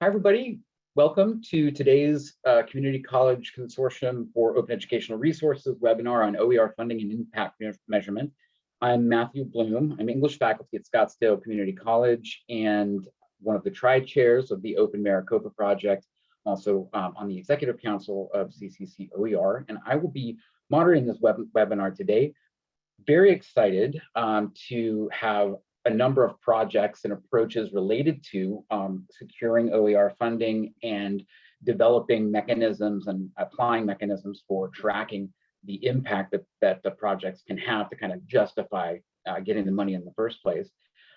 Hi, everybody. Welcome to today's uh, Community College Consortium for Open Educational Resources webinar on OER funding and impact measurement. I'm Matthew Bloom. I'm English faculty at Scottsdale Community College and one of the tri-chairs of the Open Maricopa Project, also um, on the Executive Council of CCC OER. And I will be moderating this web webinar today. Very excited um, to have a number of projects and approaches related to um, securing OER funding and developing mechanisms and applying mechanisms for tracking the impact that, that the projects can have to kind of justify uh, getting the money in the first place.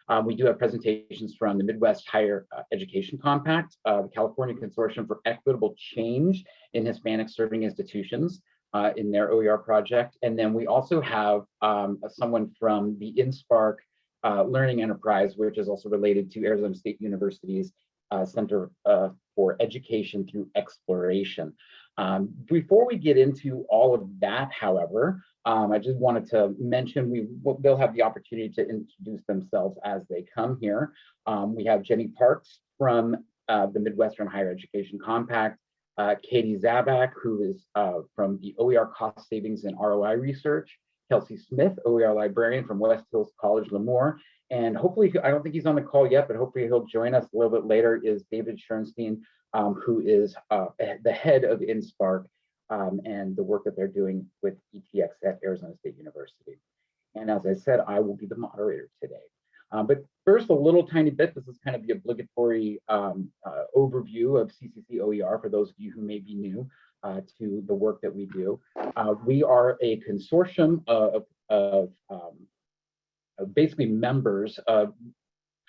Um, we do have presentations from the Midwest Higher uh, Education Compact, uh, the California Consortium for Equitable Change in Hispanic Serving Institutions uh, in their OER project. And then we also have um, someone from the InSpark uh, learning enterprise, which is also related to Arizona State University's uh, Center uh, for Education through Exploration. Um, before we get into all of that, however, um, I just wanted to mention we they'll have the opportunity to introduce themselves as they come here. Um, we have Jenny Parks from uh, the Midwestern Higher Education Compact, uh, Katie Zaback, who is uh, from the OER Cost Savings and ROI Research, Kelsey Smith, OER librarian from West Hills College, Lemoore. And hopefully, I don't think he's on the call yet, but hopefully he'll join us a little bit later is David Schoenstein, um, who is uh, the head of InSpark um, and the work that they're doing with ETX at Arizona State University. And as I said, I will be the moderator today. Um, but first, a little tiny bit, this is kind of the obligatory um, uh, overview of CCC OER for those of you who may be new uh, to the work that we do. Uh, we are a consortium of, of um, basically members of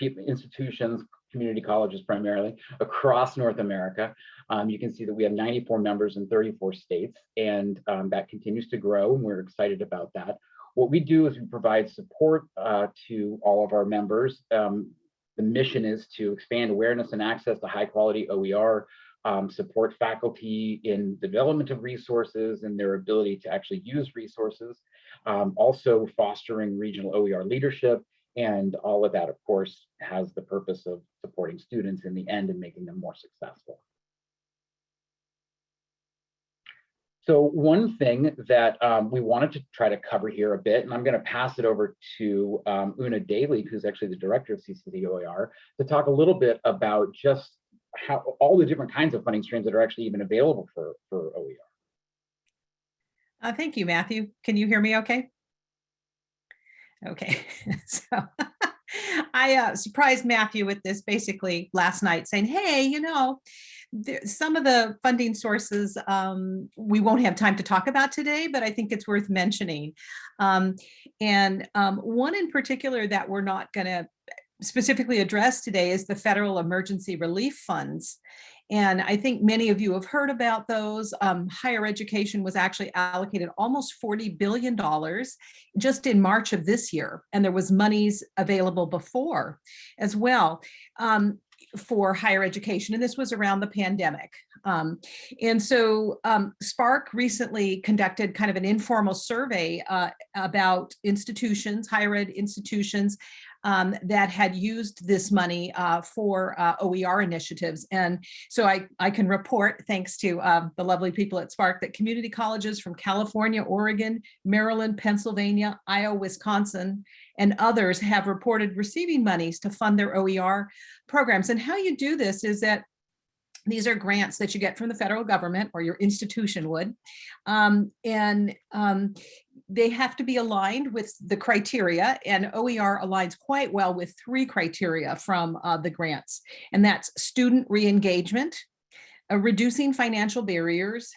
institutions, community colleges primarily, across North America. Um, you can see that we have 94 members in 34 states, and um, that continues to grow, and we're excited about that. What we do is we provide support uh, to all of our members. Um, the mission is to expand awareness and access to high quality OER, um, support faculty in development of resources and their ability to actually use resources, um, also fostering regional OER leadership, and all of that, of course, has the purpose of supporting students in the end and making them more successful. So one thing that um, we wanted to try to cover here a bit, and I'm going to pass it over to um, Una Daly, who's actually the director of CCC OER, to talk a little bit about just how all the different kinds of funding streams that are actually even available for, for OER. Uh, thank you, Matthew. Can you hear me okay? Okay, so I uh, surprised Matthew with this basically last night saying, hey, you know, some of the funding sources um, we won't have time to talk about today, but I think it's worth mentioning. Um, and um, one in particular that we're not going to specifically addressed today is the federal emergency relief funds. And I think many of you have heard about those. Um, higher education was actually allocated almost $40 billion just in March of this year. And there was monies available before as well. Um, for higher education, and this was around the pandemic. Um, and so um, SPARC recently conducted kind of an informal survey uh, about institutions, higher ed institutions, um, that had used this money uh, for uh, OER initiatives. And so I, I can report, thanks to uh, the lovely people at SPARC, that community colleges from California, Oregon, Maryland, Pennsylvania, Iowa, Wisconsin, and others have reported receiving monies to fund their OER programs. And how you do this is that these are grants that you get from the federal government or your institution would. Um, and um, they have to be aligned with the criteria and OER aligns quite well with three criteria from uh, the grants. And that's student re-engagement, uh, reducing financial barriers,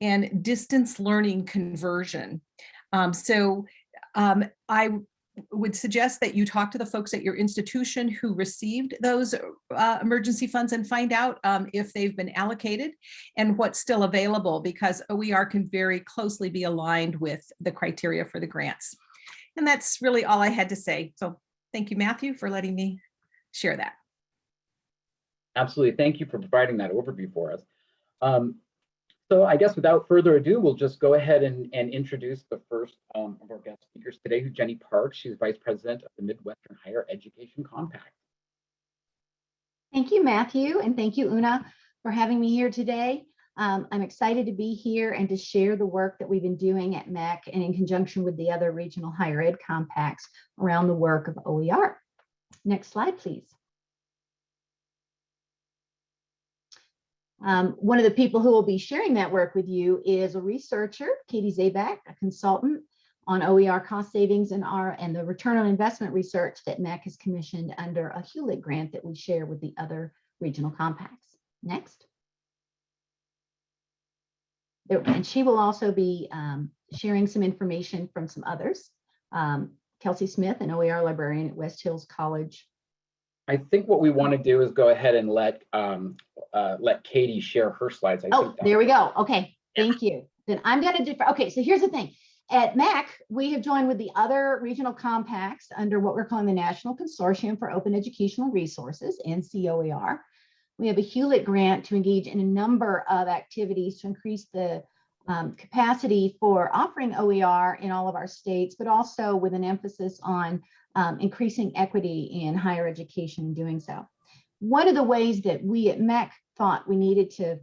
and distance learning conversion. Um, so um, I would suggest that you talk to the folks at your institution who received those uh, emergency funds and find out um, if they've been allocated and what's still available because OER can very closely be aligned with the criteria for the grants. And that's really all I had to say. So thank you, Matthew, for letting me share that. Absolutely. Thank you for providing that overview for us. Um, so I guess without further ado, we'll just go ahead and, and introduce the first um, of our guest speakers today, who's Jenny Parks. She's Vice President of the Midwestern Higher Education Compact. Thank you, Matthew, and thank you, Una, for having me here today. Um, I'm excited to be here and to share the work that we've been doing at MHEC and in conjunction with the other regional higher ed compacts around the work of OER. Next slide, please. Um, one of the people who will be sharing that work with you is a researcher, Katie Zaback, a consultant on OER cost savings and our and the return on investment research that MAC has commissioned under a Hewlett grant that we share with the other regional compacts. Next. And she will also be um, sharing some information from some others. Um, Kelsey Smith, an OER librarian at West Hills College. I think what we want to do is go ahead and let, um, uh, let Katie share her slides. I Oh, think there we go. Okay, thank you. Then I'm gonna do, okay, so here's the thing. At MAC, we have joined with the other regional compacts under what we're calling the National Consortium for Open Educational Resources, NCOER. We have a Hewlett grant to engage in a number of activities to increase the um, capacity for offering OER in all of our states, but also with an emphasis on um, increasing equity in higher education in doing so. One of the ways that we at MHEC thought we needed to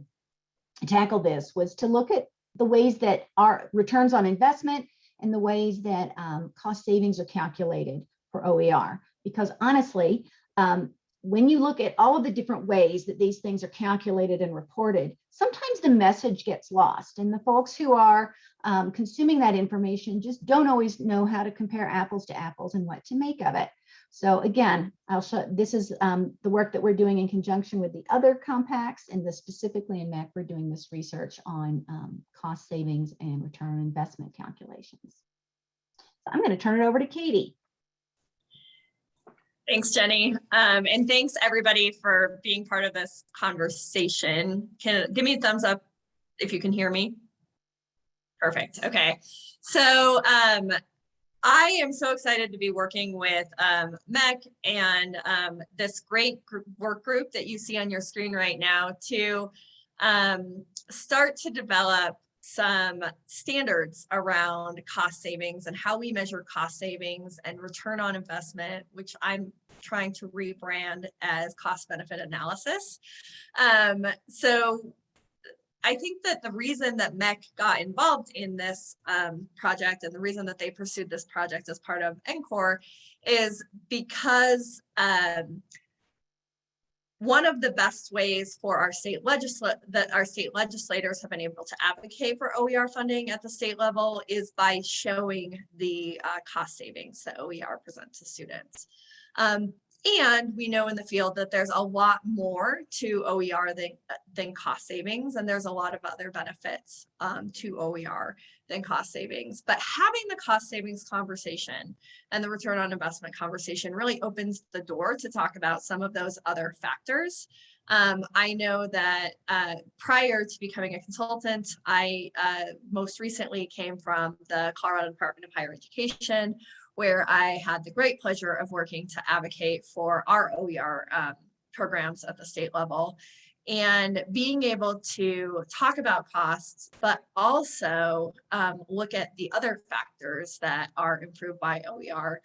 tackle this was to look at the ways that our returns on investment and the ways that um, cost savings are calculated for OER. Because honestly, um, when you look at all of the different ways that these things are calculated and reported, sometimes the message gets lost. And the folks who are um, consuming that information just don't always know how to compare apples to apples and what to make of it. So again, I'll show, this is um, the work that we're doing in conjunction with the other compacts and the specifically in MHEC, we're doing this research on um, cost savings and return on investment calculations. So I'm going to turn it over to Katie. Thanks, Jenny. Um, and thanks everybody for being part of this conversation. Can give me a thumbs up if you can hear me. Perfect. Okay. So um, I am so excited to be working with um, MHEC and um, this great group, work group that you see on your screen right now to um, start to develop some standards around cost savings and how we measure cost savings and return on investment, which I'm trying to rebrand as cost benefit analysis. Um, so I think that the reason that MHEC got involved in this um, project and the reason that they pursued this project as part of NCORE is because um, one of the best ways for our state legislat that our state legislators have been able to advocate for OER funding at the state level is by showing the uh, cost savings that OER presents to students. Um, and we know in the field that there's a lot more to OER than, than cost savings, and there's a lot of other benefits um, to OER than cost savings. But having the cost savings conversation and the return on investment conversation really opens the door to talk about some of those other factors. Um, I know that uh, prior to becoming a consultant, I uh, most recently came from the Colorado Department of Higher Education, where I had the great pleasure of working to advocate for our OER um, programs at the state level and being able to talk about costs, but also um, look at the other factors that are improved by OER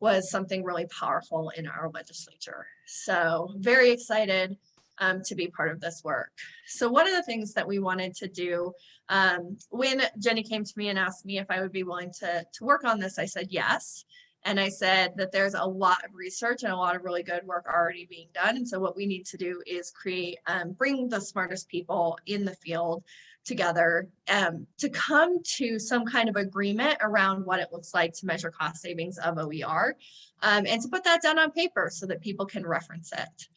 was something really powerful in our legislature. So very excited um, to be part of this work. So one of the things that we wanted to do um, when Jenny came to me and asked me if I would be willing to, to work on this, I said yes. And I said that there's a lot of research and a lot of really good work already being done. And so what we need to do is create, um, bring the smartest people in the field together um, to come to some kind of agreement around what it looks like to measure cost savings of OER um, and to put that down on paper so that people can reference it.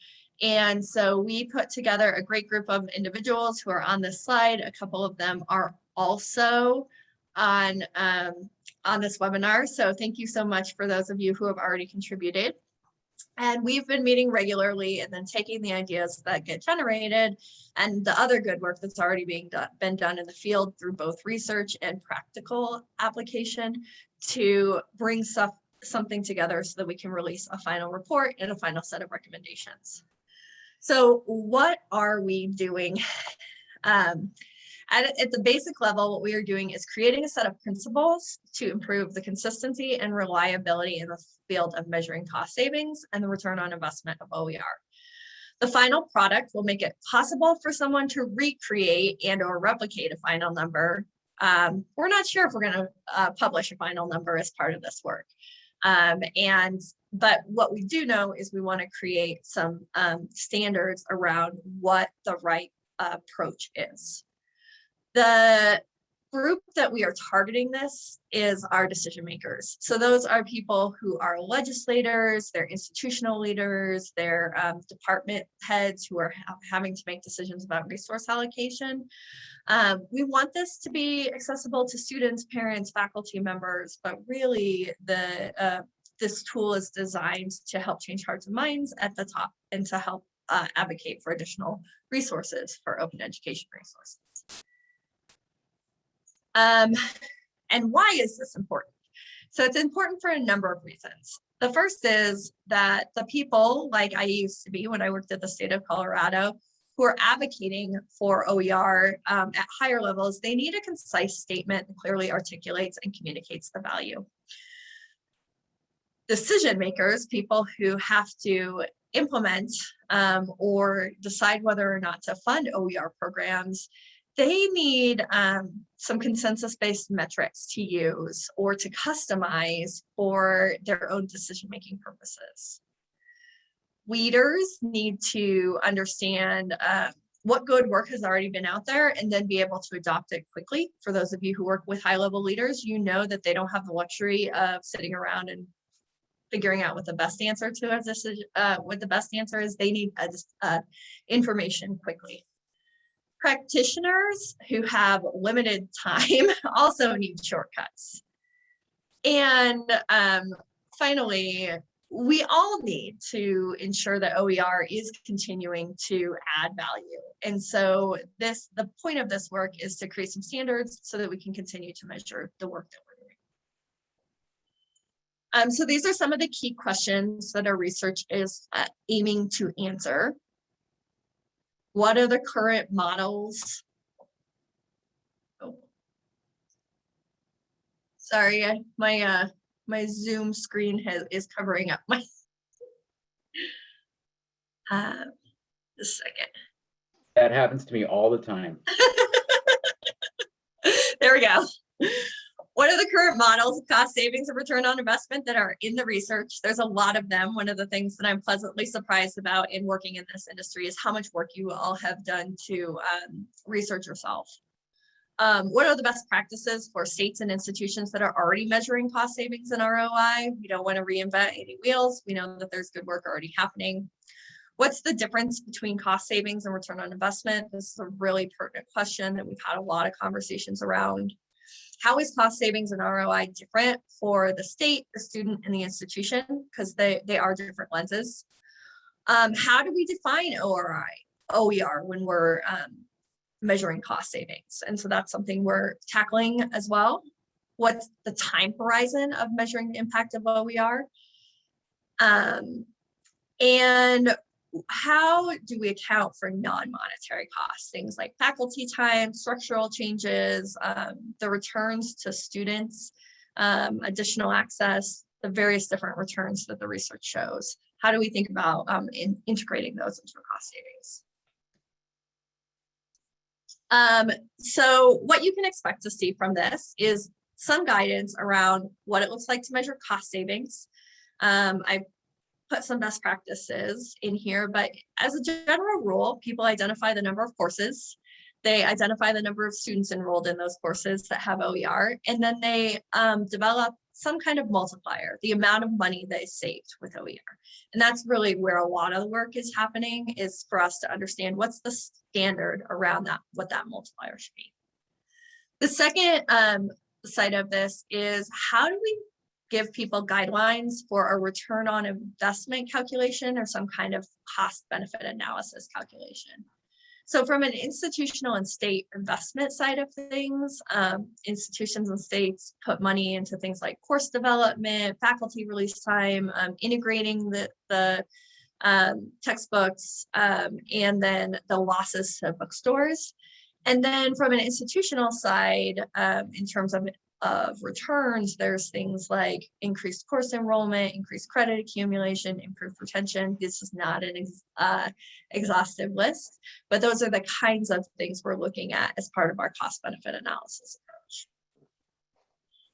And so we put together a great group of individuals who are on this slide. A couple of them are also on, um, on this webinar. So thank you so much for those of you who have already contributed. And we've been meeting regularly and then taking the ideas that get generated and the other good work that's already being done, been done in the field through both research and practical application to bring stuff something together so that we can release a final report and a final set of recommendations. So what are we doing? Um, at, at the basic level, what we are doing is creating a set of principles to improve the consistency and reliability in the field of measuring cost savings and the return on investment of OER. The final product will make it possible for someone to recreate and or replicate a final number. Um, we're not sure if we're going to uh, publish a final number as part of this work. Um, and but what we do know is we want to create some um, standards around what the right approach is. The group that we are targeting this is our decision makers. So those are people who are legislators, they're institutional leaders, they're um, department heads who are ha having to make decisions about resource allocation. Um, we want this to be accessible to students, parents, faculty members, but really the uh, this tool is designed to help change hearts and minds at the top and to help uh, advocate for additional resources for open education resources. Um, and why is this important? So it's important for a number of reasons. The first is that the people like I used to be when I worked at the state of Colorado who are advocating for OER um, at higher levels, they need a concise statement that clearly articulates and communicates the value. Decision makers, people who have to implement um, or decide whether or not to fund OER programs, they need um, some consensus-based metrics to use or to customize for their own decision-making purposes. Leaders need to understand uh, what good work has already been out there and then be able to adopt it quickly. For those of you who work with high-level leaders, you know that they don't have the luxury of sitting around and figuring out what the best answer to decision, uh, what the best answer is. They need uh, information quickly practitioners who have limited time also need shortcuts. And um, finally, we all need to ensure that OER is continuing to add value. And so this, the point of this work is to create some standards so that we can continue to measure the work that we're. Um, so these are some of the key questions that our research is uh, aiming to answer. What are the current models? Oh. Sorry, I, my uh, my Zoom screen has is covering up my. uh, a second. That happens to me all the time. there we go. What are the current models of cost savings and return on investment that are in the research? There's a lot of them. One of the things that I'm pleasantly surprised about in working in this industry is how much work you all have done to um, research yourself. Um, what are the best practices for states and institutions that are already measuring cost savings and ROI? We don't want to reinvent any wheels. We know that there's good work already happening. What's the difference between cost savings and return on investment? This is a really pertinent question that we've had a lot of conversations around. How is cost savings and ROI different for the state, the student, and the institution? Because they, they are different lenses. Um, how do we define ORI, OER when we're um, measuring cost savings? And so that's something we're tackling as well. What's the time horizon of measuring the impact of OER? Um, and how do we account for non-monetary costs, things like faculty time, structural changes, um, the returns to students, um, additional access, the various different returns that the research shows. How do we think about um, in integrating those into cost savings? Um, so what you can expect to see from this is some guidance around what it looks like to measure cost savings. Um, I put some best practices in here, but as a general rule, people identify the number of courses. They identify the number of students enrolled in those courses that have OER, and then they um, develop some kind of multiplier, the amount of money they saved with OER. And that's really where a lot of the work is happening is for us to understand what's the standard around that, what that multiplier should be. The second um, side of this is how do we give people guidelines for a return on investment calculation or some kind of cost benefit analysis calculation. So from an institutional and state investment side of things, um, institutions and states put money into things like course development, faculty release time, um, integrating the, the um, textbooks, um, and then the losses to bookstores. And then from an institutional side, um, in terms of of returns, there's things like increased course enrollment, increased credit accumulation, improved retention. This is not an ex- uh, exhaustive list, but those are the kinds of things we're looking at as part of our cost benefit analysis approach.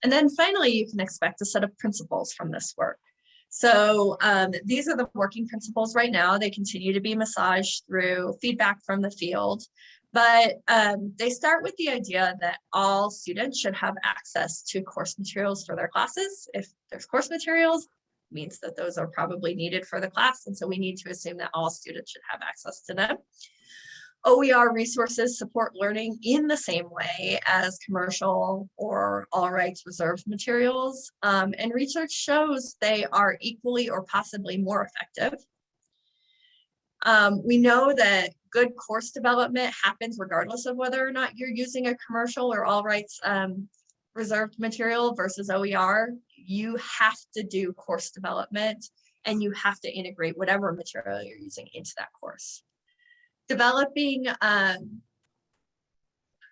And then finally, you can expect a set of principles from this work. So um, these are the working principles right now. They continue to be massaged through feedback from the field. But um, they start with the idea that all students should have access to course materials for their classes. If there's course materials, means that those are probably needed for the class. And so we need to assume that all students should have access to them. OER resources support learning in the same way as commercial or all rights reserved materials. Um, and research shows they are equally or possibly more effective. Um, we know that good course development happens regardless of whether or not you're using a commercial or all rights um, reserved material versus OER. You have to do course development and you have to integrate whatever material you're using into that course. Developing um,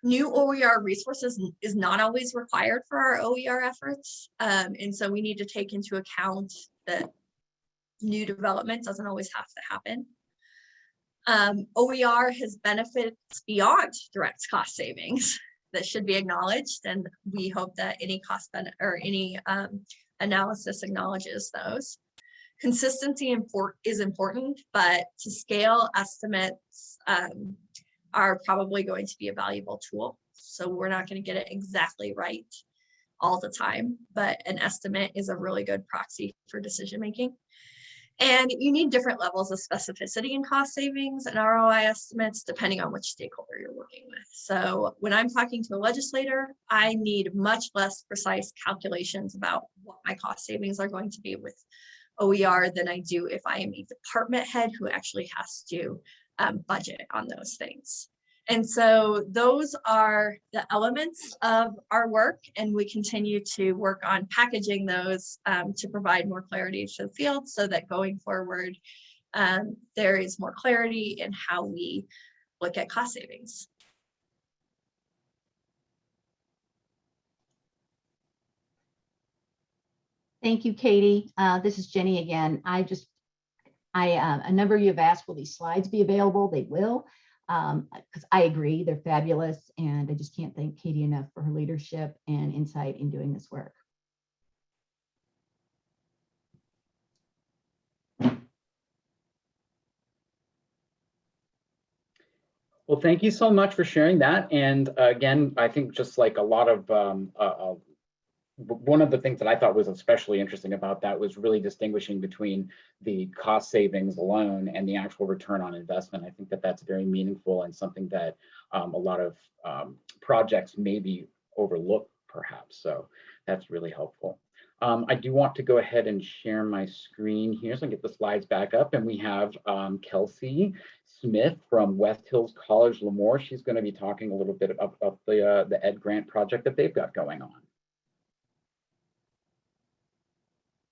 new OER resources is not always required for our OER efforts. Um, and so we need to take into account that new development doesn't always have to happen. Um, OER has benefits beyond direct cost savings that should be acknowledged. And we hope that any cost or any um, analysis acknowledges those. Consistency is important, but to scale estimates um, are probably going to be a valuable tool. So we're not going to get it exactly right all the time, but an estimate is a really good proxy for decision making. And you need different levels of specificity in cost savings and ROI estimates depending on which stakeholder you're working with. So when I'm talking to a legislator, I need much less precise calculations about what my cost savings are going to be with OER than I do if I am a department head who actually has to um, budget on those things. And so those are the elements of our work and we continue to work on packaging those um, to provide more clarity to the field so that going forward, um, there is more clarity in how we look at cost savings. Thank you, Katie. Uh, This is Jenny again. I just, I, uh, a number of you have asked, will these slides be available? They will. Because I agree, they're fabulous. And I just can't thank Katie enough for her leadership and insight in doing this work. Well, thank you so much for sharing that. And uh, again, I think just like a lot of, um, uh, uh, one of the things that I thought was especially interesting about that was really distinguishing between the cost savings alone and the actual return on investment. I think that that's very meaningful and something that um, a lot of um, projects maybe overlook perhaps. So that's really helpful. Um, I do want to go ahead and share my screen here so I can get the slides back up and we have um, Kelsey Smith from West Hills College Lemoore. She's going to be talking a little bit about, about the, uh, the Ed Grant project that they've got going on.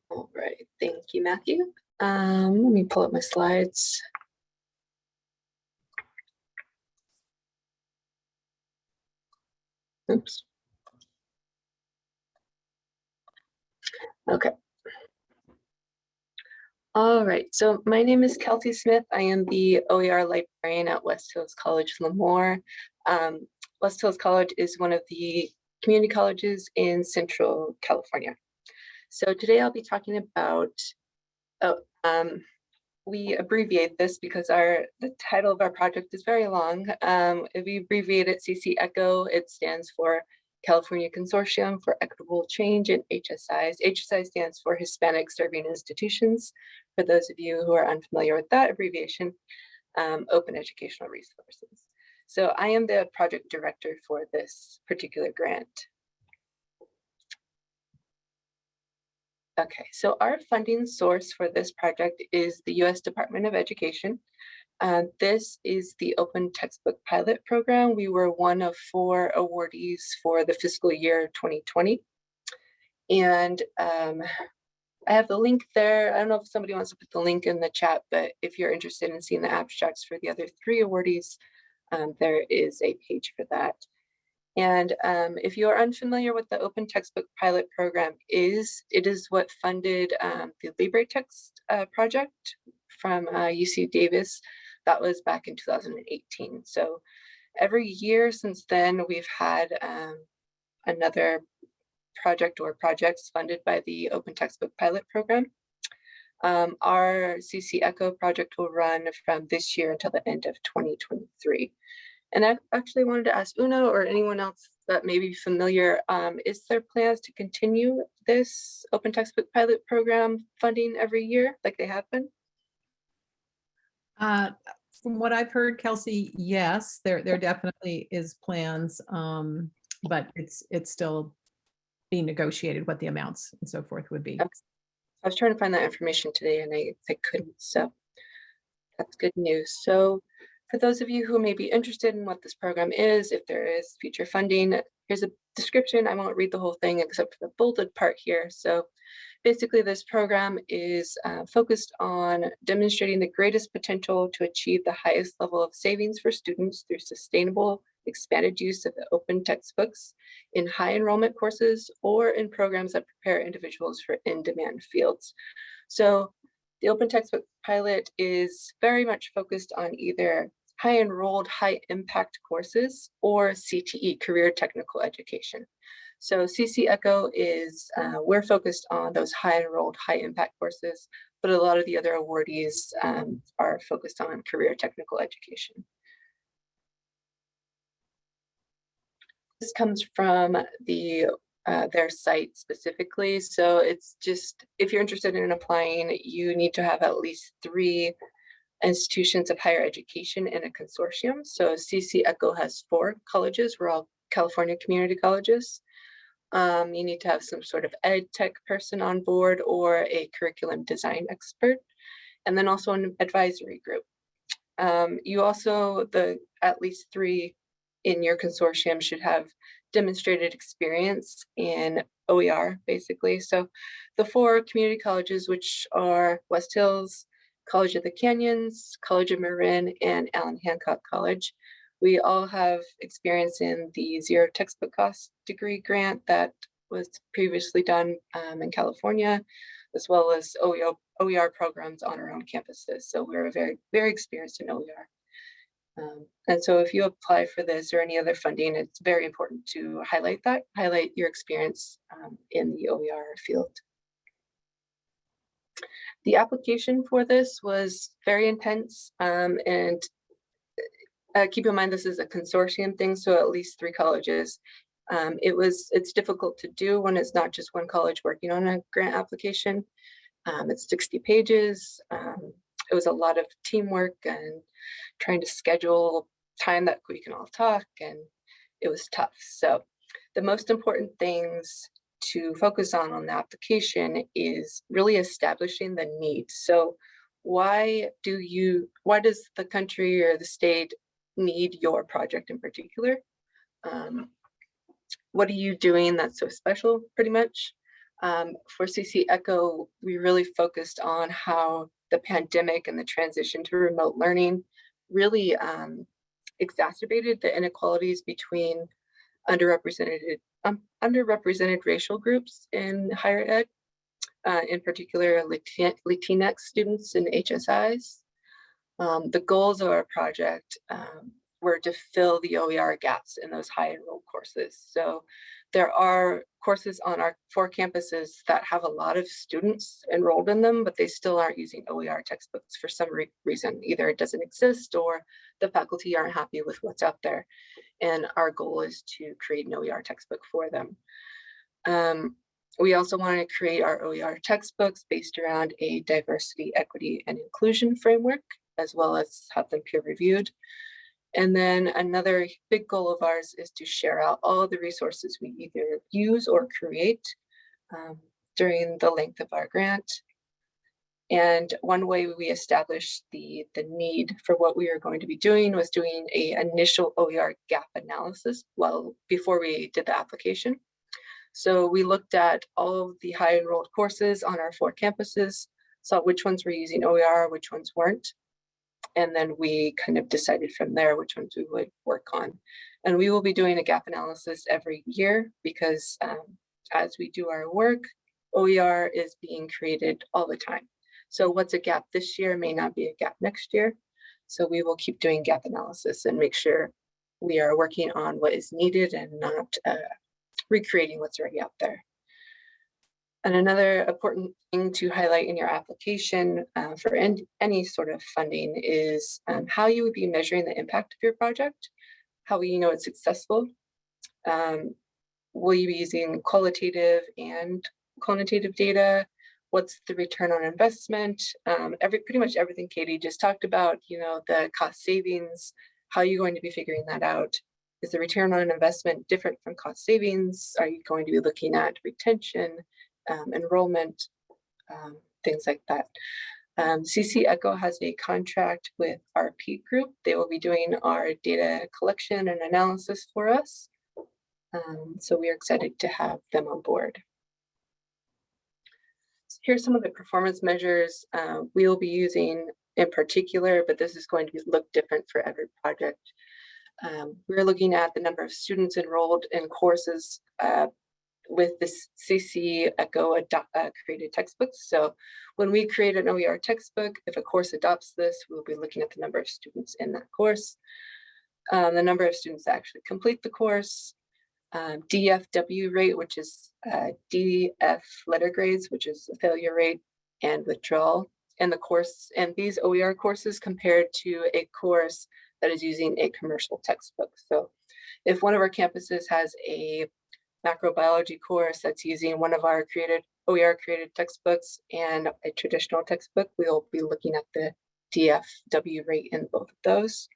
All right, thank you, Matthew. Um, let me pull up my slides. Oops. Okay. All right, so my name is Kelsey Smith. I am the OER librarian at West Hills College Lemoore. Um, West Hills College is one of the community colleges in Central California. So today I'll be talking about, oh, um, we abbreviate this because our the title of our project is very long. Um, if we abbreviate it CC ECHO, it stands for California Consortium for Equitable Change in HSIs. HSI stands for Hispanic Serving Institutions. For those of you who are unfamiliar with that abbreviation, um, Open Educational Resources. So I am the project director for this particular grant. Okay, so our funding source for this project is the U.S. Department of Education. Uh, this is the Open Textbook Pilot Program. We were one of four awardees for the fiscal year 2020. And um, I have the link there. I don't know if somebody wants to put the link in the chat, but if you're interested in seeing the abstracts for the other three awardees, um, there is a page for that. And um, if you are unfamiliar with the Open Textbook Pilot Program is, it is what funded um, the LibreText uh, project from uh, UC Davis. That was back in 2018. So every year since then, we've had um, another project or projects funded by the Open Textbook Pilot Program. Um, our CC Echo project will run from this year until the end of 2023. And I actually wanted to ask Una or anyone else that may be familiar, um, is there plans to continue this Open Textbook Pilot Program funding every year like they have been? Uh, From what I've heard, Kelsey, yes, there, there definitely is plans, um, but it's, it's still being negotiated what the amounts and so forth would be. I was trying to find that information today and I, I couldn't, so that's good news. So for those of you who may be interested in what this program is, if there is future funding, here's a description. I won't read the whole thing except for the bolded part here. So basically this program is uh, focused on demonstrating the greatest potential to achieve the highest level of savings for students through sustainable expanded use of the open textbooks in high enrollment courses or in programs that prepare individuals for in-demand fields. So the open textbook pilot is very much focused on either high enrolled, high impact courses or CTE, career technical education. So CC Echo is, uh, we're focused on those high enrolled, high impact courses, but a lot of the other awardees um, are focused on career technical education. This comes from the uh, their site specifically. So it's just, if you're interested in applying, you need to have at least three institutions of higher education in a consortium. So CC Echo has four colleges. We're all California community colleges. Um, you need to have some sort of ed tech person on board or a curriculum design expert, and then also an advisory group. Um, you also, the at least three in your consortium should have demonstrated experience in OER, basically. So the four community colleges, which are West Hills, College of the Canyons, College of Marin, and Allen Hancock College. We all have experience in the zero textbook cost degree grant that was previously done um, in California, as well as OER, OER programs on our own campuses. So we're very, very experienced in OER. Um, and so if you apply for this or any other funding, it's very important to highlight that, highlight your experience um, in the OER field. The application for this was very intense um, and uh, keep in mind this is a consortium thing, so at least three colleges. Um, it was, it's difficult to do when it's not just one college working on a grant application. Um, it's 60 pages. Um, it was a lot of teamwork and trying to schedule time that we can all talk and it was tough. So the most important things to focus on on the application is really establishing the need. So why do you, why does the country or the state need your project in particular? Um, what are you doing that's so special pretty much? Um, for CC Echo, we really focused on how the pandemic and the transition to remote learning really um, exacerbated the inequalities between underrepresented um, underrepresented racial groups in higher ed, uh, in particular Latinx students in HSIs. Um, the goals of our project um, were to fill the OER gaps in those high enrolled courses. So there are courses on our four campuses that have a lot of students enrolled in them, but they still aren't using OER textbooks for some re reason. Either it doesn't exist or the faculty aren't happy with what's out there. And our goal is to create an OER textbook for them. Um, we also want to create our OER textbooks based around a diversity, equity, and inclusion framework, as well as have them peer reviewed. And then another big goal of ours is to share out all the resources we either use or create um, during the length of our grant. And one way we established the, the need for what we were going to be doing was doing a initial OER gap analysis well before we did the application. So we looked at all of the high enrolled courses on our four campuses, saw which ones were using OER, which ones weren't. And then we kind of decided from there which ones we would work on. And we will be doing a gap analysis every year because um, as we do our work, OER is being created all the time. So what's a gap this year may not be a gap next year. So we will keep doing gap analysis and make sure we are working on what is needed and not uh, recreating what's already out there. And another important thing to highlight in your application uh, for any sort of funding is um, how you would be measuring the impact of your project, how will you know it's successful, um, will you be using qualitative and quantitative data, what's the return on investment, um, every pretty much everything Katie just talked about, you know, the cost savings, how are you going to be figuring that out? Is the return on investment different from cost savings? Are you going to be looking at retention? um, enrollment, um, things like that. Um, CC Echo has a contract with RP Group. They will be doing our data collection and analysis for us. Um, so we are excited to have them on board. Here's some of the performance measures uh, we will be using in particular, but this is going to look different for every project. Um, we're looking at the number of students enrolled in courses uh, with this CC Echo uh, created textbooks. So when we create an OER textbook, if a course adopts this, we'll be looking at the number of students in that course, um, the number of students that actually complete the course, um, DFW rate, which is uh, DF letter grades, which is a failure rate and withdrawal, and the course and these OER courses compared to a course that is using a commercial textbook. So if one of our campuses has a macrobiology course that's using one of our created OER created textbooks and a traditional textbook, we'll be looking at the DFW rate in both of those.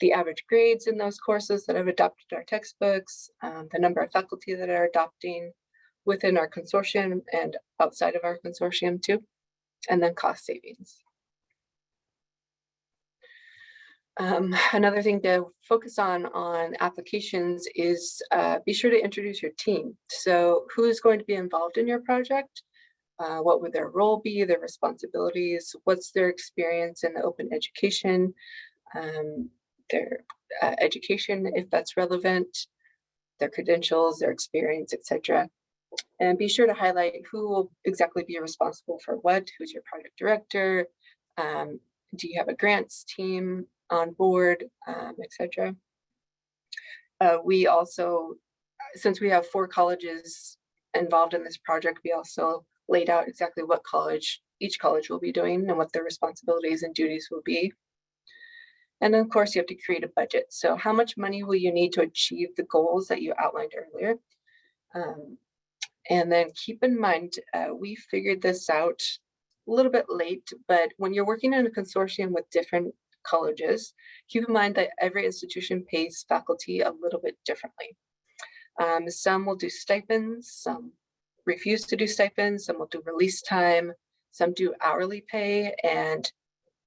The average grades in those courses that have adopted our textbooks, um, the number of faculty that are adopting within our consortium and outside of our consortium too, and then cost savings. Um, another thing to focus on on applications is uh, be sure to introduce your team. So who is going to be involved in your project? Uh, what would their role be, their responsibilities? What's their experience in the open education? Um, their uh, education, if that's relevant, their credentials, their experience, etc. And be sure to highlight who will exactly be responsible for what, who's your project director, um, do you have a grants team, on board, um, etc. Uh, we also, since we have four colleges involved in this project, we also laid out exactly what college each college will be doing and what their responsibilities and duties will be. And of course you have to create a budget. So how much money will you need to achieve the goals that you outlined earlier? Um, and then keep in mind, uh, we figured this out a little bit late, but when you're working in a consortium with different colleges, keep in mind that every institution pays faculty a little bit differently. Um, some will do stipends, some refuse to do stipends, some will do release time, some do hourly pay, and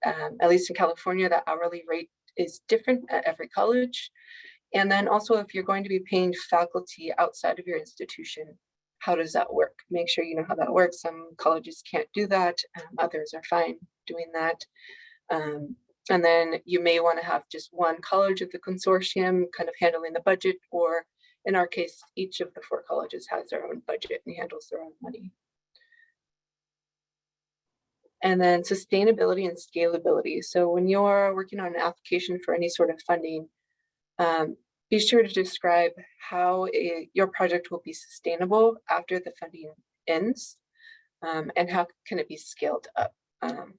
um, at least in California, the hourly rate is different at every college. And then also if you're going to be paying faculty outside of your institution, how does that work? Make sure you know how that works. Some colleges can't do that, um, others are fine doing that. Um, and then you may want to have just one college of the consortium kind of handling the budget, or in our case, each of the four colleges has their own budget and handles their own money. And then sustainability and scalability. So when you're working on an application for any sort of funding, um, be sure to describe how it, your project will be sustainable after the funding ends um, and how can it be scaled up. Um,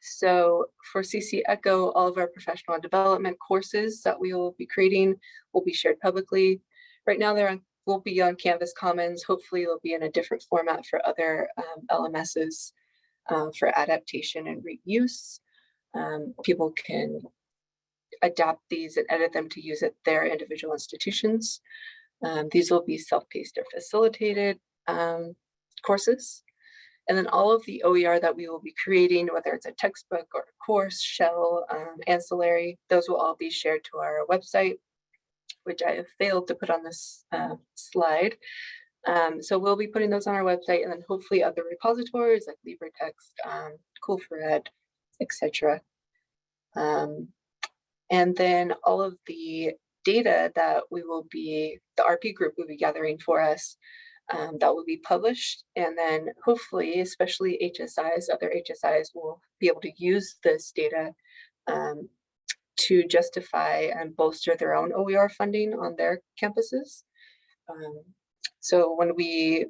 so for CC Echo, all of our professional development courses that we will be creating will be shared publicly. Right now they're on, will be on Canvas Commons. Hopefully they'll be in a different format for other um, LMSs uh, for adaptation and reuse. Um, people can adapt these and edit them to use at their individual institutions. Um, these will be self-paced or facilitated um, courses. And then all of the OER that we will be creating, whether it's a textbook or a course, shell, um, ancillary, those will all be shared to our website, which I have failed to put on this uh, slide. Um, so we'll be putting those on our website and then hopefully other repositories like LibreText, um, Cool4Ed, etc. Um, and then all of the data that we will be, the RP group will be gathering for us, um, that will be published. And then hopefully, especially HSIs, other HSIs will be able to use this data um, to justify and bolster their own OER funding on their campuses. Um, so when we,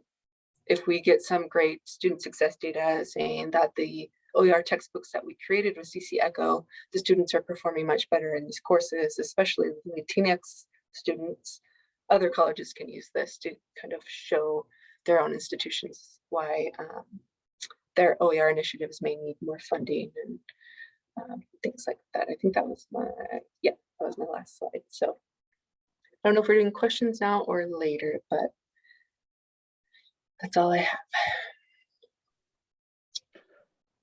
if we get some great student success data saying that the OER textbooks that we created with CC Echo, the students are performing much better in these courses, especially the Latinx students. Other colleges can use this to kind of show their own institutions why um, their OER initiatives may need more funding and um, things like that. I think that was my, yeah, that was my last slide. So I don't know if we're doing questions now or later, but that's all I have.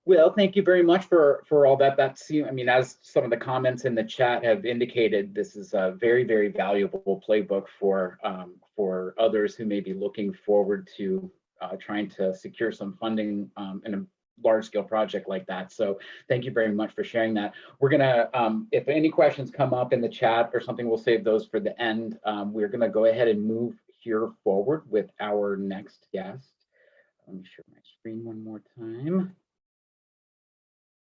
Well, thank you very much for, for all that. That's, you- I mean, as some of the comments in the chat have indicated, this is a very, very valuable playbook for, um, for others who may be looking forward to uh, trying to secure some funding um, in a large scale project like that. So thank you very much for sharing that. We're gonna, um, if any questions come up in the chat or something, we'll save those for the end. Um, we're gonna go ahead and move forward with our next guest. Let me share my screen one more time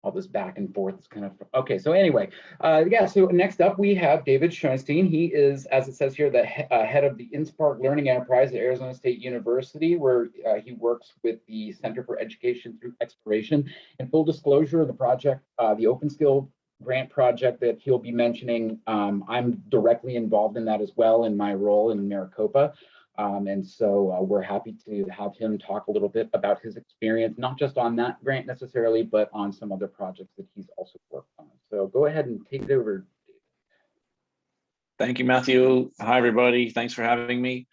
all this back and forth is kind of, okay, so anyway, uh, yeah, so next up we have David Schoenstein. He is, as it says here, the he- uh, head of the InSpark Learning Enterprise at Arizona State University, where uh, he works with the Center for Education through Exploration. And full disclosure, of the project, uh, the Open Skill grant project that he'll be mentioning, um, I'm directly involved in that as well in my role in Maricopa. Um, and so uh, we're happy to have him talk a little bit about his experience, not just on that grant necessarily, but on some other projects that he's also worked on. So go ahead and take it over. Thank you, Matthew. Hi, everybody. Thanks for having me.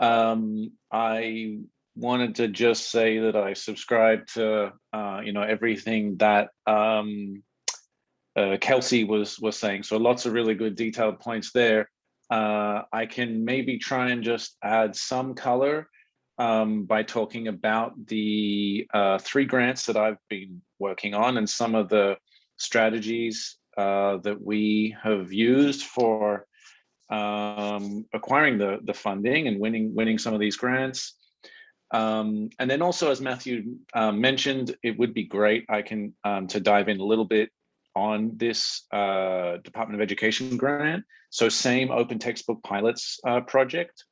Um, I wanted to just say that I subscribe to, uh, you know, everything that um, uh, Kelsey was was saying. So lots of really good detailed points there. Uh, I can maybe try and just add some color um, by talking about the uh, three grants that I've been working on and some of the strategies uh, that we have used for um, acquiring the the funding and winning winning some of these grants. Um, and then also, as Matthew uh, mentioned, it would be great I can um, to dive in a little bit on this uh, Department of Education grant. So same open textbook pilots uh, project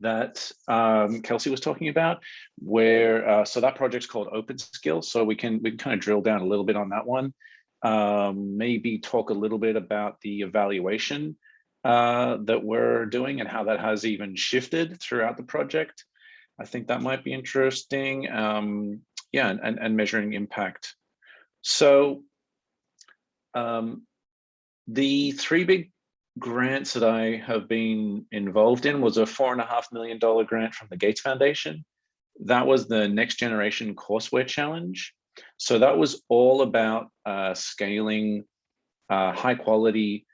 that um, Kelsey was talking about, where uh, so that project's called Open Skills. So we can we can kind of drill down a little bit on that one. Um, maybe talk a little bit about the evaluation uh, that we're doing and how that has even shifted throughout the project. I think that might be interesting. Um, yeah, and, and measuring impact. So um, the three big grants that I have been involved in was a four and a half million dollar grant from the Gates Foundation. That was the Next Generation Courseware Challenge. So that was all about uh, scaling uh, high quality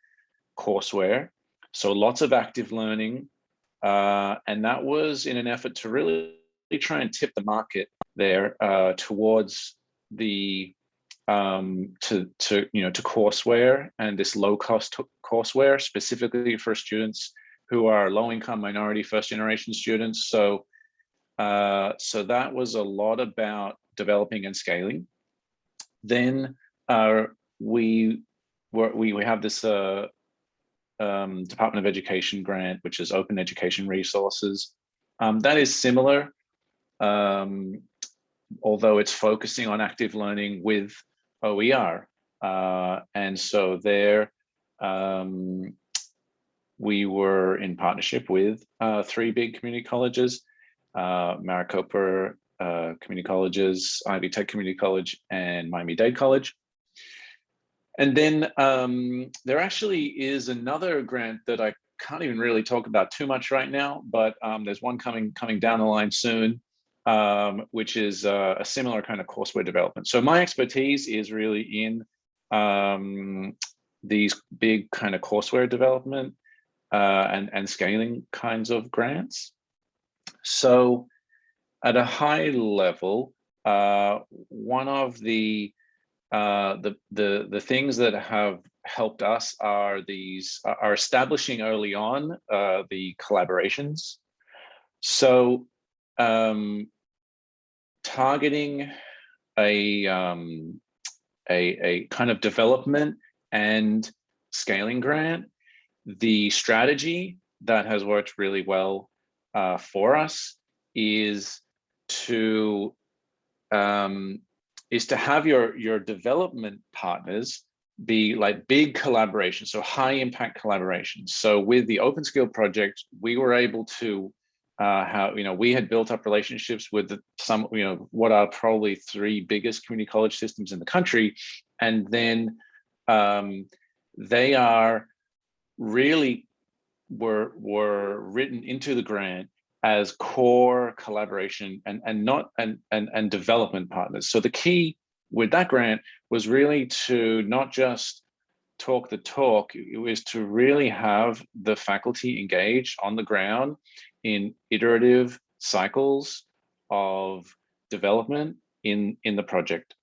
courseware. So lots of active learning. Uh, and that was in an effort to really try and tip the market there uh, towards the um, to to you know to courseware and this low cost courseware specifically for students who are low income minority first generation students. So uh, so that was a lot about developing and scaling. Then uh, we were we we have this uh, um, Department of Education grant, which is Open Education Resources. Um, that is similar, um, although it's focusing on active learning with OER. Uh, and so there, um, we were in partnership with uh, three big community colleges, uh, Maricopa uh, Community Colleges, Ivy Tech Community College, and Miami-Dade College. And then um, there actually is another grant that I can't even really talk about too much right now, but um, there's one coming coming down the line soon, um, which is uh, a similar kind of courseware development. So my expertise is really in um, these big kind of courseware development uh, and, and scaling kinds of grants. So at a high level, uh, one of the uh, the the the things that have helped us are these are establishing early on uh, the collaborations. So um, targeting a, um, a a kind of development and scaling grant, the strategy that has worked really well uh, for us is to um, is to have your your development partners be like big collaborations, so high impact collaborations. So with the Open Skill project, we were able to uh, how you know we had built up relationships with some you know what are probably three biggest community college systems in the country, and then um, they are really were were written into the grant as core collaboration and and not and and and development partners. So the key with that grant was really to not just talk the talk, it was to really have the faculty engaged on the ground in iterative cycles of development in in the project.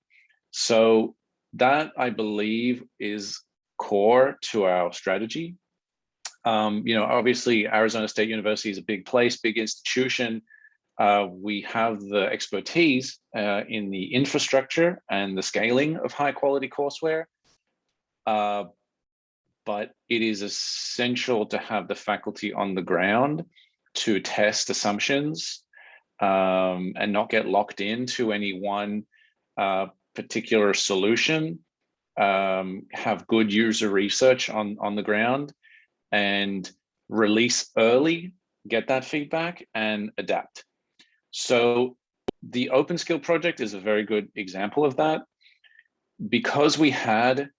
So that I believe is core to our strategy um, you know, obviously Arizona State University is a big place, big institution. Uh, we have the expertise uh, in the infrastructure and the scaling of high quality courseware. Uh, but it is essential to have the faculty on the ground to test assumptions um, and not get locked into any one uh, particular solution. Um, have good user research on, on the ground and release early, get that feedback and adapt. So the Open Skill project is a very good example of that. Because we had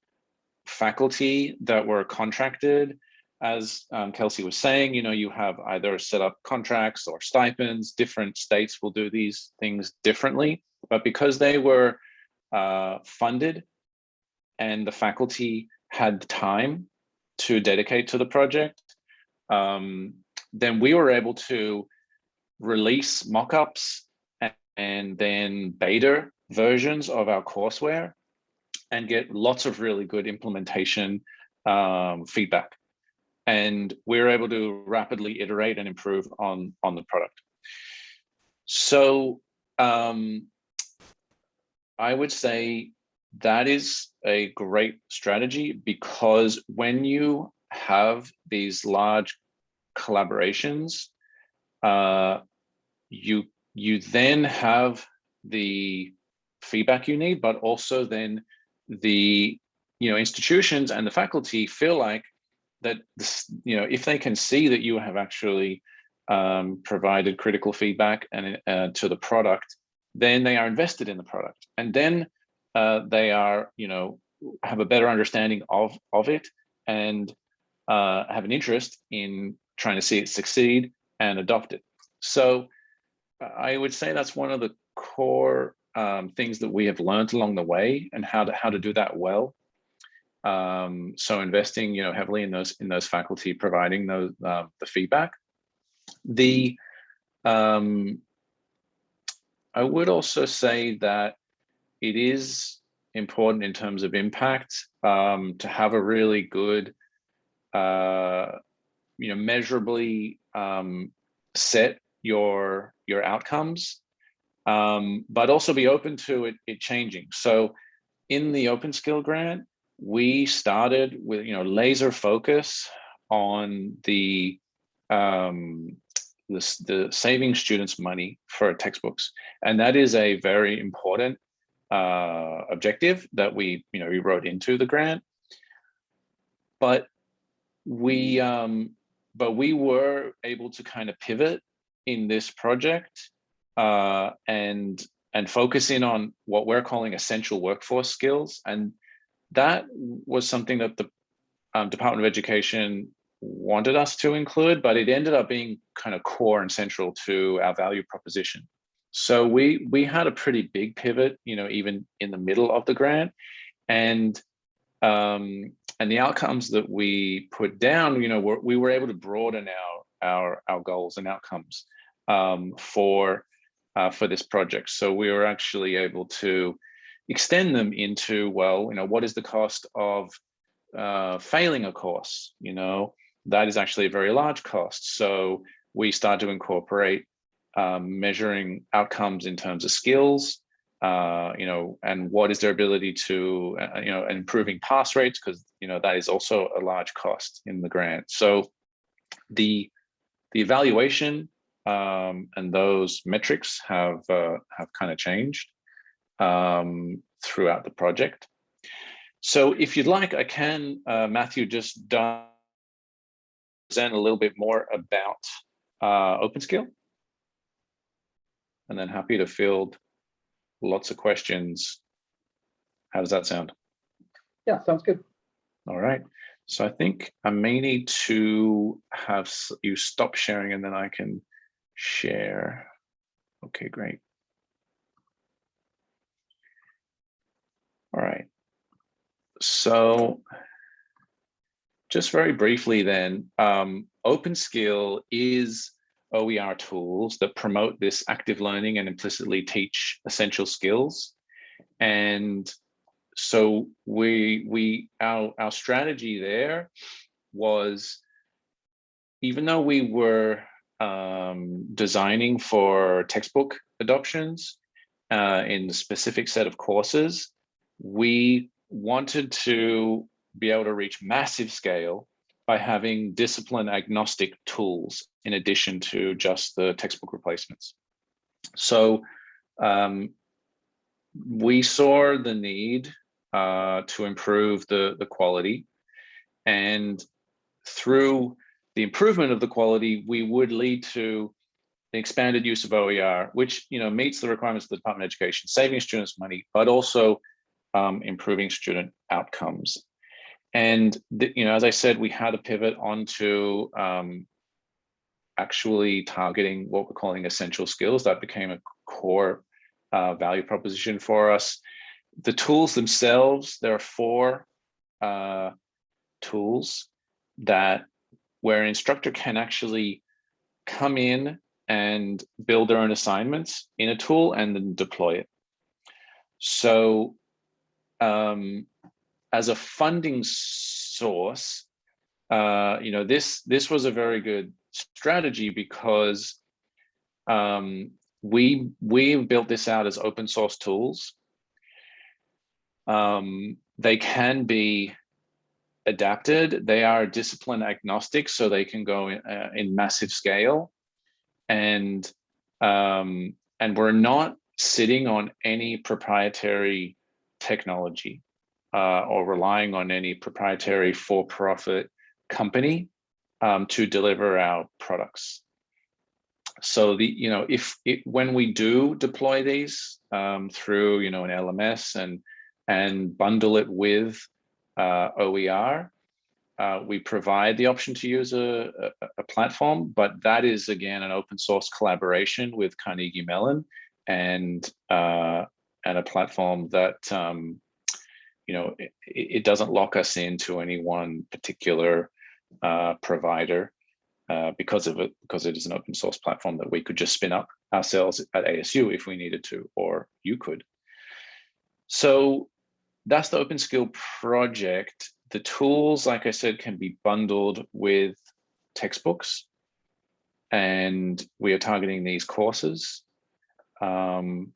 faculty that were contracted, as um, Kelsey was saying, you know, you have either set up contracts or stipends, different states will do these things differently, but because they were uh, funded and the faculty had time to dedicate to the project, um, then we were able to release mockups and, and then beta versions of our courseware and get lots of really good implementation um, feedback. And we are able to rapidly iterate and improve on, on the product. So um, I would say that is a great strategy because when you have these large collaborations, uh, you you then have the feedback you need, but also then the you know institutions and the faculty feel like that you know if they can see that you have actually um, provided critical feedback and uh, to the product, then they are invested in the product, and then uh, they are, you know, have a better understanding of, of it and uh, have an interest in trying to see it succeed and adopt it. So I would say that's one of the core um, things that we have learned along the way and how to how to do that well. Um, so investing, you know, heavily in those in those faculty providing those uh, the feedback. The um, I would also say that it is important in terms of impact um, to have a really good, uh, you know, measurably um, set your your outcomes, um, but also be open to it, it changing. So in the Open Skill Grant, we started with, you know, laser focus on the um, the, the saving students money for textbooks. And that is a very important uh, objective that we, you know, we wrote into the grant. But we, um, but we were able to kind of pivot in this project uh, and and focus in on what we're calling essential workforce skills. And that was something that the um, Department of Education wanted us to include, but it ended up being kind of core and central to our value proposition. So we we had a pretty big pivot, you know, even in the middle of the grant, and um, and the outcomes that we put down, you know, were, we were able to broaden our our our goals and outcomes um, for uh, for this project. So we were actually able to extend them into, well, you know, what is the cost of uh, failing a course? You know, that is actually a very large cost. So we start to incorporate um, measuring outcomes in terms of skills, uh, you know, and what is their ability to, uh, you know, improving pass rates, because, you know, that is also a large cost in the grant. So the, the evaluation um, and those metrics have, uh, have kind of changed um, throughout the project. So if you'd like, I can, uh, Matthew, just present a little bit more about uh, OpenSkill. And then happy to field lots of questions. How does that sound? Yeah, sounds good. All right. So I think I may need to have you stop sharing and then I can share. Okay, great. All right. So just very briefly then, um, OpenSkill is OER tools that promote this active learning and implicitly teach essential skills. And so we, we our, our strategy there was, even though we were um, designing for textbook adoptions uh, in the specific set of courses, we wanted to be able to reach massive scale by having discipline agnostic tools in addition to just the textbook replacements. So um, we saw the need uh, to improve the, the quality and through the improvement of the quality, we would lead to the expanded use of OER, which you know meets the requirements of the Department of Education, saving students money, but also um, improving student outcomes. And the, you know, as I said, we had to pivot onto um, actually targeting what we're calling essential skills. That became a core uh, value proposition for us. The tools themselves, there are four uh, tools that where an instructor can actually come in and build their own assignments in a tool and then deploy it. So um, as a funding source, uh, you know, this this was a very good strategy because um, we we built this out as open source tools. Um, they can be adapted. They are discipline agnostic, so they can go in, uh, in massive scale, and um, and we're not sitting on any proprietary technology uh, or relying on any proprietary for-profit company um, to deliver our products. So the you know if it, when we do deploy these um, through you know an LMS and and bundle it with uh, OER, uh, we provide the option to use a, a, a, platform, but that is again an open source collaboration with Carnegie Mellon and uh, and a platform that um, you know it, it, doesn't lock us into any one particular uh, provider uh, because of it because it is an open source platform that we could just spin up ourselves at ASU if we needed to, or you could. So that's the OpenSkill project. The tools, like I said, can be bundled with textbooks and we are targeting these courses. Um,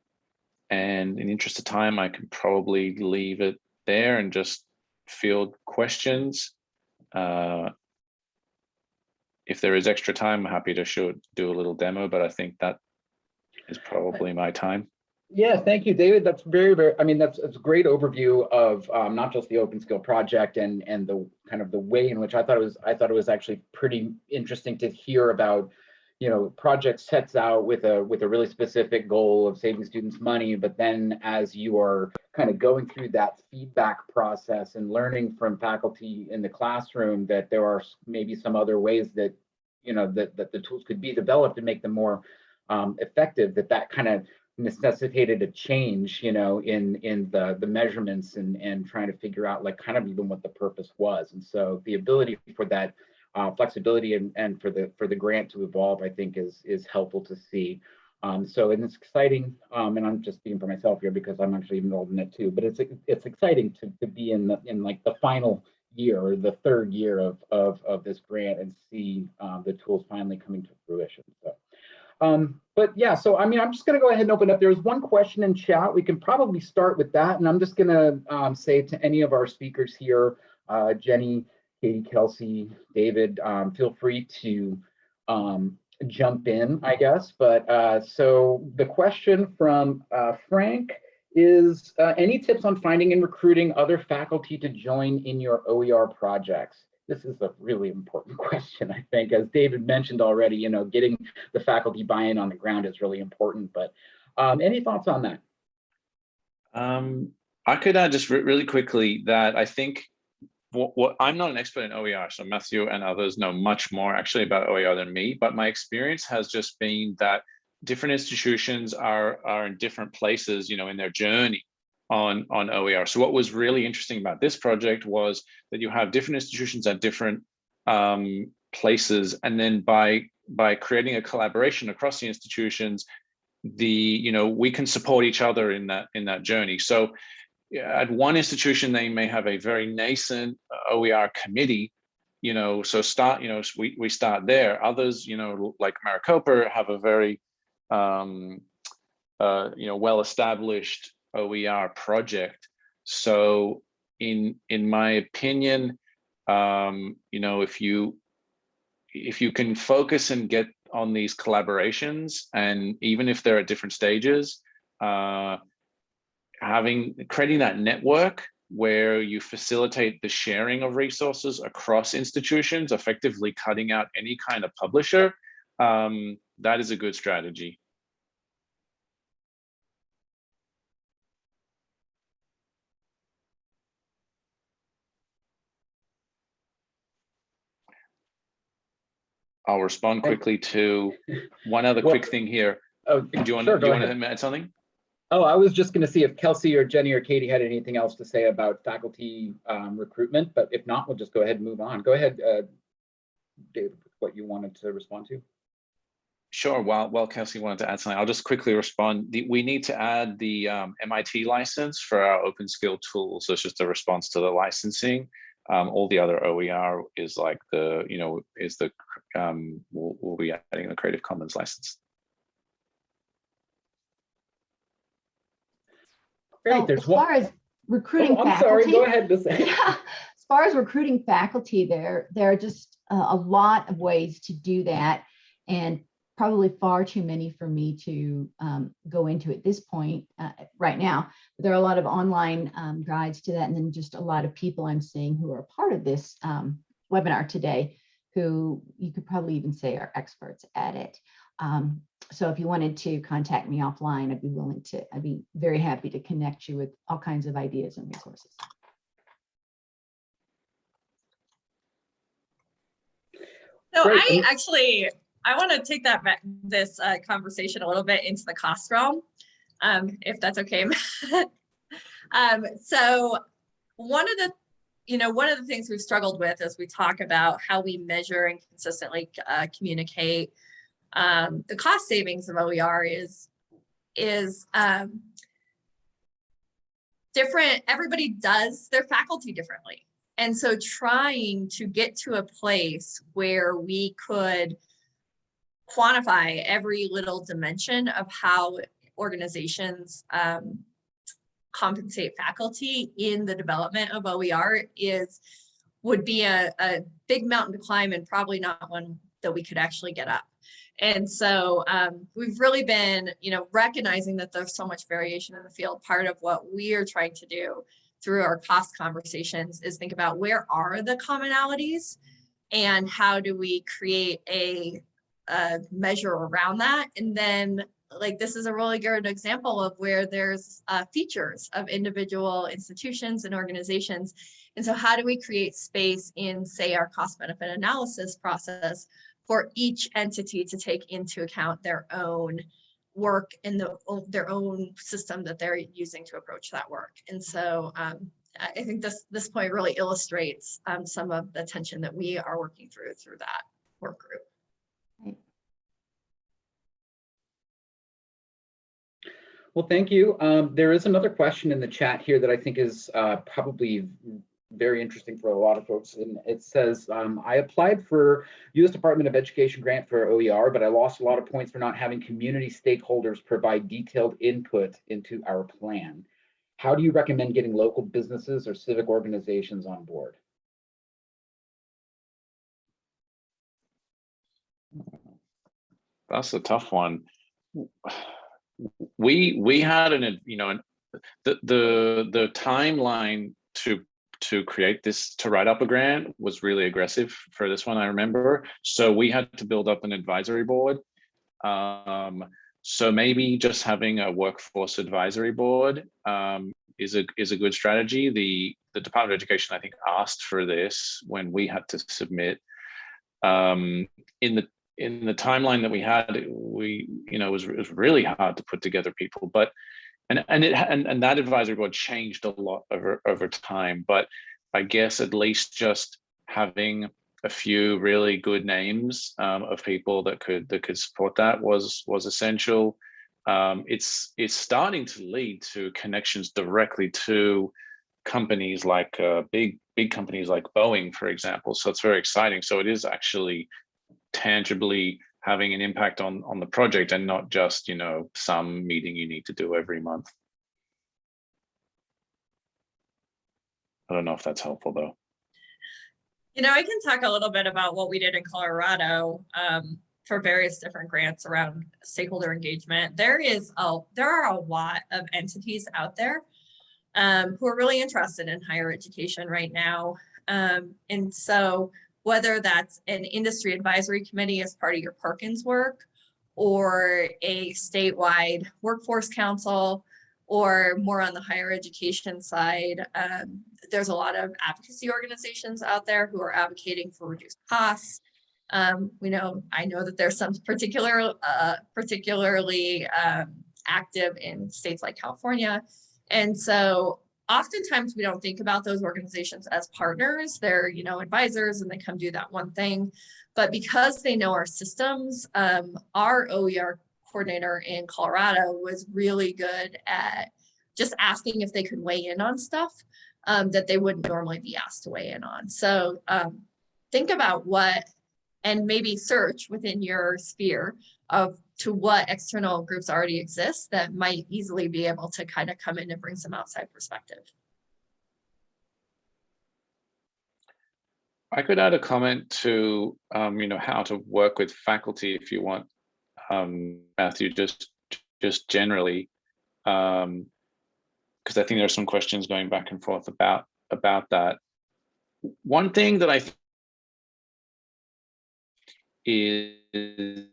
and in interest of time, I can probably leave it there and just field questions. Uh, if there is extra time, I'm happy to show, do a little demo, but I think that is probably my time. Yeah, thank you, David. That's very, very, I mean, that's, that's a great overview of um, not just the OpenSkill project and, and the kind of the way in which I thought it was, I thought it was actually pretty interesting to hear about, you know, project sets out with a, with a really specific goal of saving students money, but then as you are kind of going through that feedback process and learning from faculty in the classroom that there are maybe some other ways that, you know, that, that the tools could be developed and make them more um, effective, that that kind of necessitated a change, you know, in in the the measurements and and trying to figure out like kind of even what the purpose was. And so the ability for that uh, flexibility and and for the for the grant to evolve, I think is is helpful to see. Um, so and it's exciting, um, and I'm just speaking for myself here because I'm actually involved in it too, but it's it's exciting to, to be in the in like the final year or the third year of of, of this grant and see uh, the tools finally coming to fruition. So um, but yeah, so I mean, I'm just going to go ahead and open up. There's one question in chat. We can probably start with that. And I'm just going to um, say to any of our speakers here, uh, Jenny, Katie, Kelsey, David, um, feel free to um, jump in, I guess. But uh, so the question from uh, Frank is uh, any tips on finding and recruiting other faculty to join in your OER projects? This is a really important question, I think. As David mentioned already, you know, getting the faculty buy-in on the ground is really important. But um, any thoughts on that? Um, I could add just re really quickly that I think what, what I'm not an expert in OER, so Matthew and others know much more actually about OER than me, but my experience has just been that different institutions are, are in different places, you know, in their journey on, on OER. So what was really interesting about this project was that you have different institutions at different um, places, and then by by creating a collaboration across the institutions, the you know we can support each other in that in that journey. So at one institution, they may have a very nascent OER committee, you know, so start, you know, we, we start there. Others, you know, like Maricopa have a very, um, uh, you know, well-established OER project. So in, in my opinion, um, you know, if you, if you can focus and get on these collaborations, and even if they're at different stages, uh, having creating that network where you facilitate the sharing of resources across institutions, effectively cutting out any kind of publisher, um, that is a good strategy. I'll respond quickly to one other Well- quick thing here. Oh, Do you want, sure, do you want to add something? Oh, I was just going to see if Kelsey or Jenny or Katie had anything else to say about faculty um, recruitment, but if not, we'll just go ahead and move on. Go ahead, uh, David, what you wanted to respond to. Sure. While while Kelsey wanted to add something, I'll just quickly respond. The, we need to add the um, MIT license for our open skill tools. So it's just a response to the licensing. Um, all the other OER is like the, you know, is the, um, we'll, we'll be adding the Creative Commons license. Great, So as one. far as recruiting Oh, I'm sorry, go ahead. Yeah, as far as recruiting faculty, there, there are just a, a lot of ways to do that. And probably far too many for me to um, go into at this point uh, right now. But there are a lot of online um, guides to that. And then just a lot of people I'm seeing who are a part of this um, webinar today, who you could probably even say are experts at it. Um, so if you wanted to contact me offline, I'd be willing to, I'd be very happy to connect you with all kinds of ideas and resources. So Great, I actually, I want to take that back, this uh, conversation a little bit into the cost realm, um, if that's okay. um, so one of the, you know, one of the things we've struggled with as we talk about how we measure and consistently uh, communicate um, the cost savings of OER is, is um, different. Everybody does their faculty differently. And so trying to get to a place where we could quantify every little dimension of how organizations um, compensate faculty in the development of OER is would be a, a big mountain to climb and probably not one that we could actually get up. And so um, we've really been, you know, recognizing that there's so much variation in the field. Part of what we are trying to do through our cost conversations is think about where are the commonalities and how do we create a, a measure around that and then like this is a really good example of where there's uh, features of individual institutions and organizations and so how do we create space in say our cost benefit analysis process for each entity to take into account their own work in the their own system that they're using to approach that work. And so um, I think this this point really illustrates um, some of the tension that we are working through through that work group. Well, thank you. Um, there is another question in the chat here that I think is uh, probably very interesting for a lot of folks. And it says, um, I applied for U.S. Department of Education grant for OER, but I lost a lot of points for not having community stakeholders provide detailed input into our plan. How do you recommend getting local businesses or civic organizations on board? That's a tough one. We we had an you know an, the the the timeline to to create this to write up a grant was really aggressive for this one I remember. So we had to build up an advisory board. Um, so maybe just having a workforce advisory board um, is a is a good strategy. The the Department of Education I think asked for this when we had to submit. Um, in the in the timeline that we had, we, you know, it was, it was really hard to put together people, but, and, and it, and, and that advisory board changed a lot over, over time, but I guess at least just having a few really good names um, of people that could, that could support that was, was essential. Um, it's, it's starting to lead to connections directly to companies like uh, big, big companies like Boeing, for example. So it's very exciting. So it is actually tangibly having an impact on on the project and not just you know some meeting you need to do every month i don't know if that's helpful though You know, I can talk a little bit about what we did in Colorado um, for various different grants around stakeholder engagement. There is a there are a lot of entities out there um, who are really interested in higher education right now. Um, and so whether that's an industry advisory committee as part of your Perkins work or a statewide workforce council or more on the higher education side, um, there's a lot of advocacy organizations out there who are advocating for reduced costs. Um, we know, I know that there's some particular, uh, particularly um, active in states like California. And so oftentimes we don't think about those organizations as partners. They're, you know, advisors and they come do that one thing. But because they know our systems, um, our OER coordinator in Colorado was really good at just asking if they could weigh in on stuff um, that they wouldn't normally be asked to weigh in on. So um, think about what, and maybe search within your sphere of to what external groups already exist that might easily be able to kind of come in and bring some outside perspective. I could add a comment to, um, you know, how to work with faculty if you want, um, Matthew, just just generally, because um, I think there are some questions going back and forth about about that. One thing that I is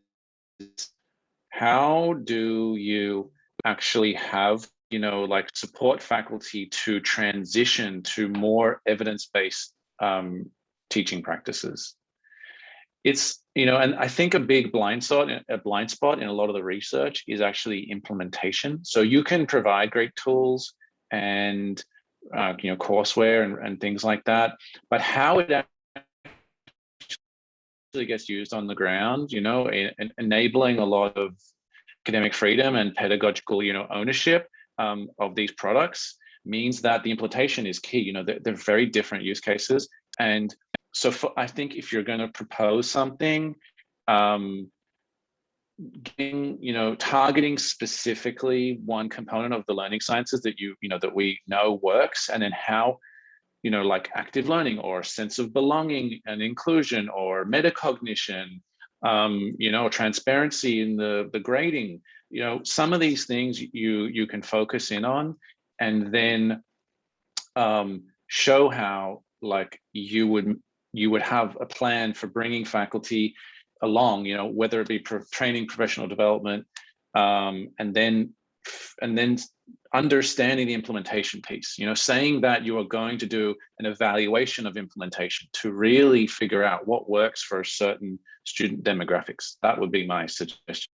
how do you actually have you know like support faculty to transition to more evidence-based um, teaching practices? It's you know and i think a big blind spot a blind spot in a lot of the research is actually implementation. So you can provide great tools and uh, you know courseware and, and things like that but how it gets used on the ground, you know, in, in enabling a lot of academic freedom and pedagogical, you know, ownership um, of these products means that the implementation is key. You know, they're, they're very different use cases. And so for, I think if you're going to propose something, um, getting, you know, targeting specifically one component of the learning sciences that you, you know, that we know works and then how you know, like active learning or sense of belonging and inclusion or metacognition, um, you know, transparency in the, the grading, you know, some of these things you, you can focus in on and then um, show how like you would, you would have a plan for bringing faculty along, you know, whether it be pro training, professional development, um, and then and then understanding the implementation piece, you know, saying that you are going to do an evaluation of implementation to really figure out what works for a certain student demographics. That would be my suggestion.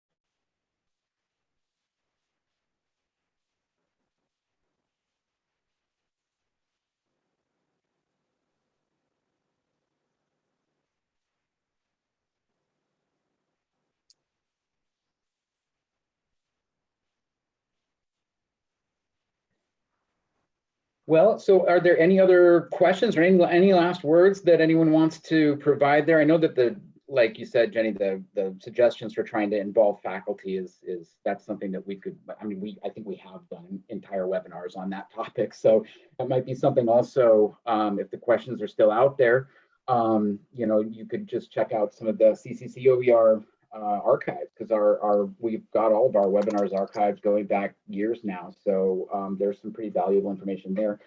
Well, so are there any other questions or any, any last words that anyone wants to provide there? I know that the, like you said, Jenny, the, the suggestions for trying to involve faculty is, is, that's something that we could, I mean, we, I think we have done entire webinars on that topic. So that might be something also, um, if the questions are still out there, um, you know, you could just check out some of the CCC OER uh, because our, our, we've got all of our webinars archived going back years now. So um, there's some pretty valuable information there.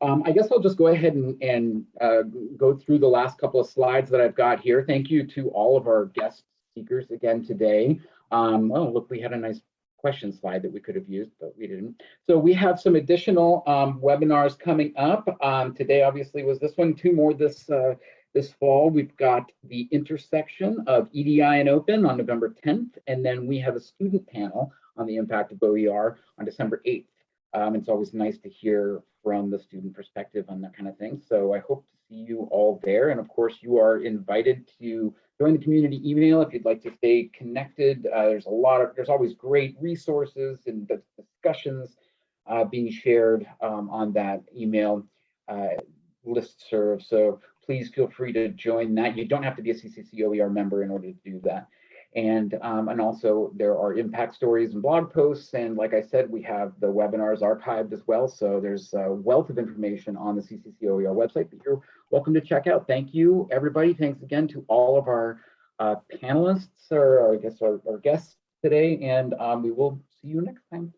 Um, I guess I'll just go ahead and, and uh, go through the last couple of slides that I've got here. Thank you to all of our guest speakers again today. Um, oh, look, we had a nice question slide that we could have used, but we didn't. So we have some additional um, webinars coming up. Um, today, obviously, was this one, two more this uh, this fall. We've got the intersection of EDI and open on November 10th, and then we have a student panel on the impact of OER on December 8th. Um, it's always nice to hear from the student perspective on that kind of thing. So I hope to see you all there. And of course, you are invited to join the community email if you'd like to stay connected. Uh, there's a lot of, there's always great resources and discussions uh, being shared um, on that email uh, listserv. So please feel free to join that. You don't have to be a CCC OER member in order to do that. And, um, and also there are impact stories and blog posts. And like I said, we have the webinars archived as well. So there's a wealth of information on the CCC OER website that you're welcome to check out. Thank you, everybody. Thanks again to all of our uh, panelists or I guess our, our guests today. And um, we will see you next time.